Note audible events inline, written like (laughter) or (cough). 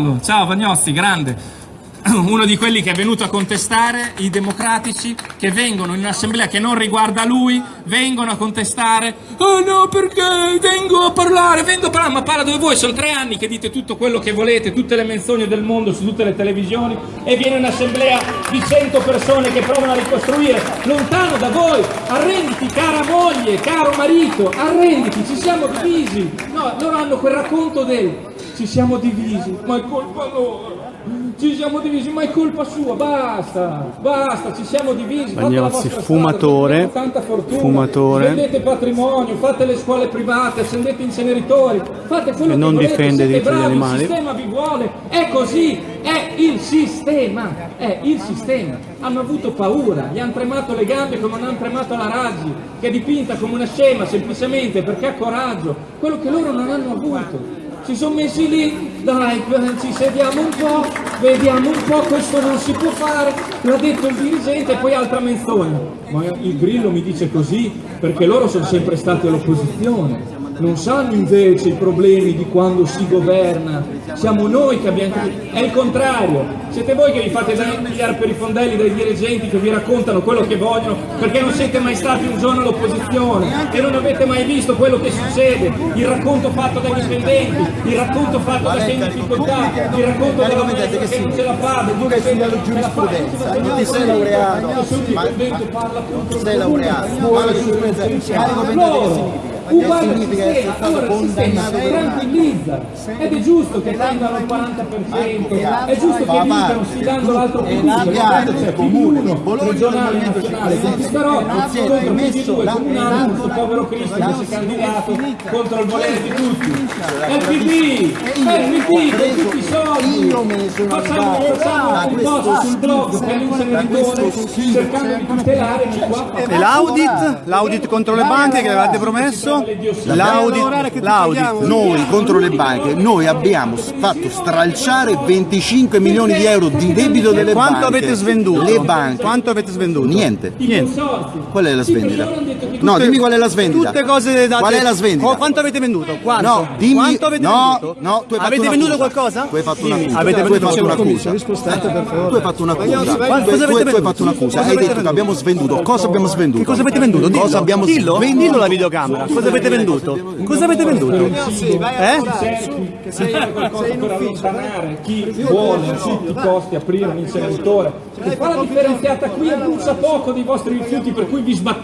Ciao Vagnossi, grande. (clears throat) Uno di quelli che è venuto a contestare i democratici che vengono in un'assemblea che non riguarda lui, vengono a contestare. Oh no, perché vengo a parlare, vengo a parlare, ma parla dove voi? Sono tre anni che dite tutto quello che volete, tutte le menzogne del mondo su tutte le televisioni e viene un'assemblea di cento persone che provano a ricostruire lontano da voi. Arrenditi, cara moglie, caro marito, arrenditi, ci siamo divisi. No, loro hanno quel racconto del ci siamo divisi, ma è colpa loro. Ci siamo divisi, ma è colpa sua, basta, basta, ci siamo divisi. Bagnozzi, fumatore, strada, fortuna, fumatore. Vendete patrimonio, fate le scuole private, accendete inceneritori, fate quello E che non volete, difende siete diritti degli bravi, animali. il sistema vi vuole, è così, è il sistema, è il sistema. Hanno avuto paura, gli hanno tremato le gambe come hanno tremato la Raggi, che è dipinta come una scema semplicemente perché ha coraggio, quello che loro non hanno avuto si sono messi lì, dai, ci sediamo un po', vediamo un po', questo non si può fare, l'ha detto il dirigente e poi altra menzogna. Ma il Grillo mi dice così perché loro sono sempre stati all'opposizione, non sanno invece i problemi di quando si governa, siamo noi che abbiamo... È il contrario, siete voi che vi fate pigliare per i fondelli dai dirigenti che vi raccontano quello che vogliono perché non siete mai stati un giorno all'opposizione e non avete mai visto quello che succede, il racconto fatto dai dipendenti, il racconto fatto da chi in difficoltà, il racconto della maestra che non ce la fa, del tu che hai studiato giurisprudenza, non ti sei laureato, ma non ti sei laureato, ma la giurisprudenza, carico pendente che significa? Uguale al sistema, allora il sistema condannato tranquillizza ed è giusto che tengano il 40%, è giusto che vincano sfidando l'altro e di Bologna regionale, del Movimento nazionale, però si contro rimesso questi due, la- comunale, questo povero Cristo che si è candidato contro il volere di tutti. È PD, è PD, con tutti i soldi. Facciamo, un post sul blog per l'inceneritore cercando di tutelare chi qua E l'audit? L'audit contro le banche che avevate promesso? L'audit, l'audit. Noi contro le banche, noi abbiamo fatto stralciare 25 milioni di euro di debito delle Quanto banche. avete svenduto? Le banche. Quanto avete svenduto? Niente. Niente. Qual è la svendita? No, dimmi qual è la svendita. Tutte cose date. Qual è la svendita? Qu- Quanto avete venduto? Quanto? No, dimmi- Quanto avete no, venduto? no, tu hai avete venduto qualcosa? Tu hai fatto una Dimmi. accusa. Avete Tu hai venduto fatto. Tu hai fatto un'accusa. Cosa avete tu- tu hai venduto? fatto un'accusa. Hai detto che venduto? abbiamo svenduto. Cosa abbiamo svenduto? Che cosa avete venduto? Dillo. Cosa abbiamo svenduto? Dillo alla videocamera. Cosa avete venduto? Cosa avete venduto? Eh? qualcosa per allontanare chi vuole a tutti i costi aprire un inceneritore che fa la differenziata qui e brucia poco dei vostri rifiuti per cui vi sbattete